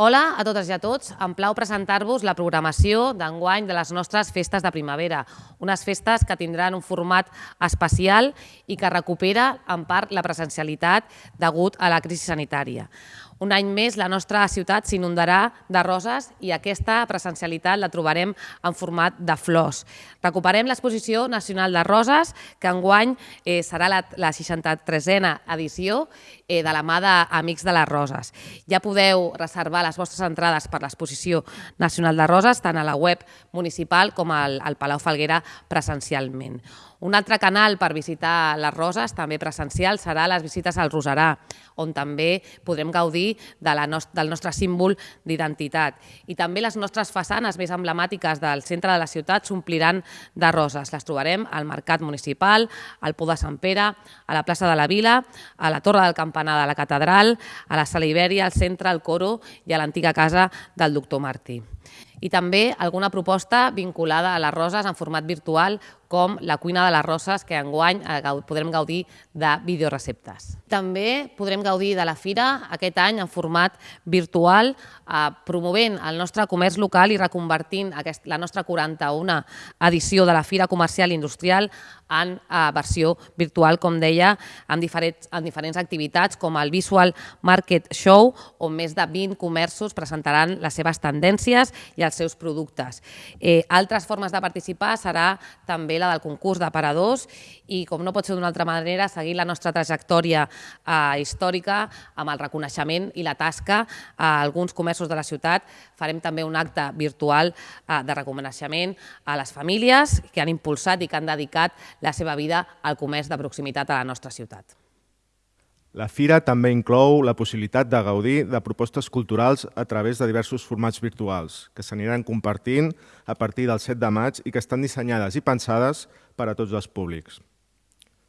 Hola a totes i a tots. Em plau presentar-vos la programació d'enguany de les nostres festes de primavera, unes festes que tindran un format especial i que recupera en part la presencialitat degut a la crisi sanitària. Un any més la nostra ciutat s'inundarà de roses i aquesta presencialitat la trobarem en format de flors. Recuperem l'exposició nacional de roses, que enguany eh, serà la, la 63a edició eh, de la mà d'Amics de les Roses. Ja podeu reservar les vostres entrades per l'exposició nacional de roses tant a la web municipal com al, al Palau Falguera presencialment. Un altre canal per visitar les roses, també presencial, serà les visites al Rosarà, on també podrem gaudir de la nost del nostre símbol d'identitat. I també les nostres façanes més emblemàtiques del centre de la ciutat s'ompliran de roses. Les trobarem al Mercat Municipal, al Pou de Sant Pere, a la plaça de la Vila, a la Torre del Campanar de la Catedral, a la Sala Ibèria, al centre, al Coro i a l'antiga casa del doctor Martí i també alguna proposta vinculada a les roses en format virtual com la cuina de les roses, que enguany eh, podrem gaudir de videoreceptes. També podrem gaudir de la fira aquest any en format virtual, eh, promovent el nostre comerç local i reconvertint la nostra 41a edició de la Fira Comercial Industrial en eh, versió virtual, com deia, amb diferents, amb diferents activitats com el Visual Market Show, on més de 20 comerços presentaran les seves tendències i els seus productes. Eh, altres formes de participar serà també la del concurs d'aparadors i, com no pot ser d'una altra manera, seguir la nostra trajectòria eh, històrica amb el reconeixement i la tasca a alguns comerços de la ciutat. Farem també un acte virtual eh, de reconeixement a les famílies que han impulsat i que han dedicat la seva vida al comerç de proximitat a la nostra ciutat. La fira també inclou la possibilitat de gaudir de propostes culturals a través de diversos formats virtuals que s'aniran compartint a partir del 7 de maig i que estan dissenyades i pensades per a tots els públics.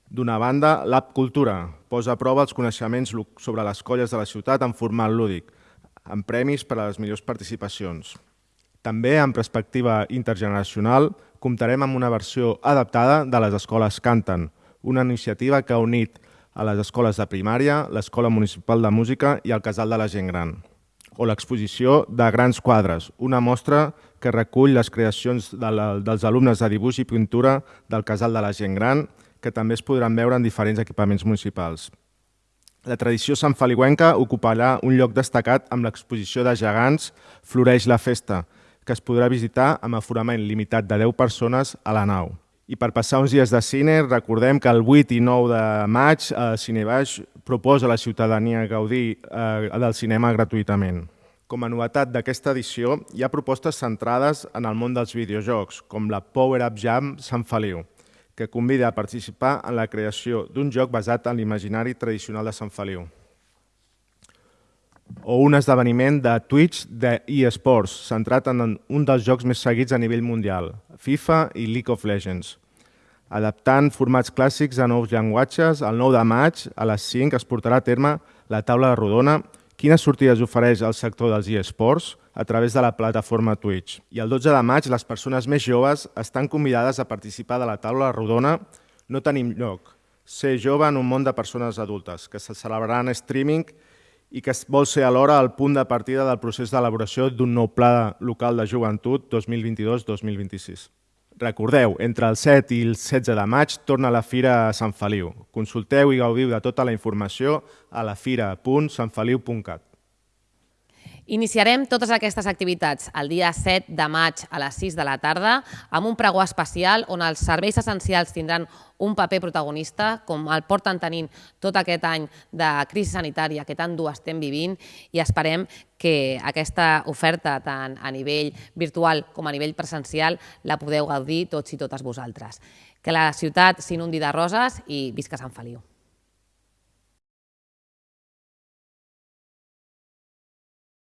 D'una banda, l'App Cultura posa a prova els coneixements sobre les colles de la ciutat en format lúdic, amb premis per a les millors participacions. També, en perspectiva intergeneracional, comptarem amb una versió adaptada de les escoles Canten, una iniciativa que ha unit a les escoles de primària, l'Escola Municipal de Música i el Casal de la Gent Gran. O l'exposició de Grans Quadres, una mostra que recull les creacions de la, dels alumnes de dibuix i pintura del Casal de la Gent Gran, que també es podran veure en diferents equipaments municipals. La tradició Feliuenca ocuparà un lloc destacat amb l'exposició de gegants Floreix la Festa, que es podrà visitar amb aforament limitat de 10 persones a la nau. I per passar uns dies de cine, recordem que el 8 i 9 de maig a Cinebaix proposa a la ciutadania gaudir eh, del cinema gratuïtament. Com a novetat d'aquesta edició, hi ha propostes centrades en el món dels videojocs, com la Power Up Jam Sant Feliu, que convida a participar en la creació d'un joc basat en l'imaginari tradicional de Sant Feliu o un esdeveniment de Twitch de eSports, centrat en un dels jocs més seguits a nivell mundial, FIFA i League of Legends. Adaptant formats clàssics a nous llenguatges, el 9 de maig a les 5 es portarà a terme la taula de rodona quines sortides ofereix el sector dels eSports a través de la plataforma Twitch. I el 12 de maig les persones més joves estan convidades a participar de la taula rodona No tenim lloc, ser jove en un món de persones adultes, que se celebrarà en streaming que vol ser alhora el punt de partida del procés d'elaboració d'un nou pla local de joventut 2022-2026. Recordeu, entre el 7 i el 16 de maig torna la Fira a Sant Feliu. Consulteu i gaudiu de tota la informació a lafira.santfeliu.cat. Iniciarem totes aquestes activitats el dia 7 de maig a les 6 de la tarda amb un pregó especial on els serveis essencials tindran un paper protagonista, com el porten tenint tot aquest any de crisi sanitària que tant dur estem vivint i esperem que aquesta oferta tant a nivell virtual com a nivell presencial la podeu gaudir tots i totes vosaltres. Que la ciutat s'inundi de roses i visca Sant Feliu.